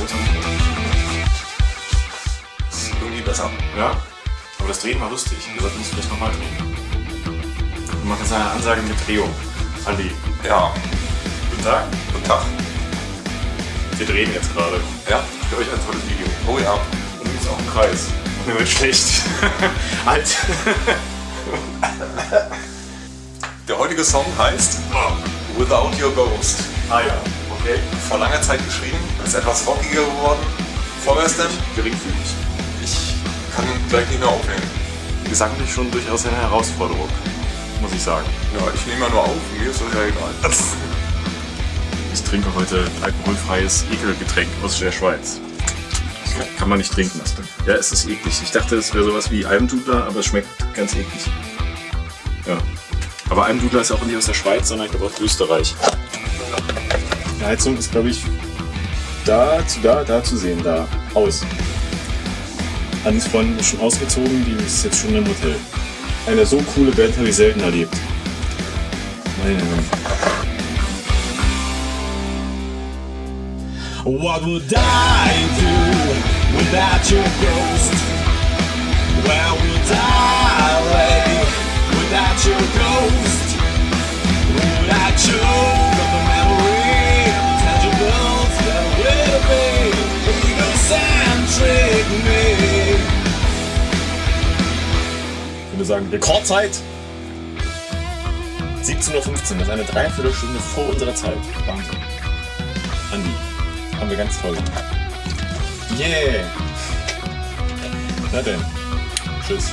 uns mal. Das ist irgendwie besser. Ja? Aber das Drehen war lustig. Wir sollten es vielleicht nochmal drehen. Wir machen jetzt eine Ansage mit Drehung. Andi, Ja, guten Tag. guten Tag. Wir drehen jetzt gerade. Ja, Für euch ein tolles Video. oh ja. Und übrigens auch im Kreis. Und mir wird schlecht. Alt. Der heutige Song heißt Without Your Ghost. ah ja, okay. Vor langer Zeit geschrieben, ist etwas rockiger geworden. Vorwärts denn? Geringfügig. Ich kann gleich nicht mehr aufnehmen. Gesanglich schon durchaus eine Herausforderung, muss ich sagen. Ja, ich nehme ja nur auf, mir ist das ja egal. Ich trinke heute alkoholfreies Ekelgetränk aus der Schweiz. Das kann man nicht trinken. Ja, es ist eklig. Ich dachte, es wäre sowas wie Almdudler, aber es schmeckt ganz eklig. Ja. Aber Almdudler ist auch nicht aus der Schweiz, sondern ich glaube aus Österreich. Die Heizung ist, glaube ich, da zu da, da zu sehen, da. Aus. Anis Freundin ist schon ausgezogen, die ist jetzt schon im Hotel. Eine so coole Band habe ich selten erlebt. Meine. What would I do without your ghost? Where würde sagen, Rekordzeit 17.15 Uhr, das ist eine Dreiviertelstunde vor unserer Zeit. Wahnsinn. Andi, haben wir ganz toll. Yeah! Na denn, tschüss.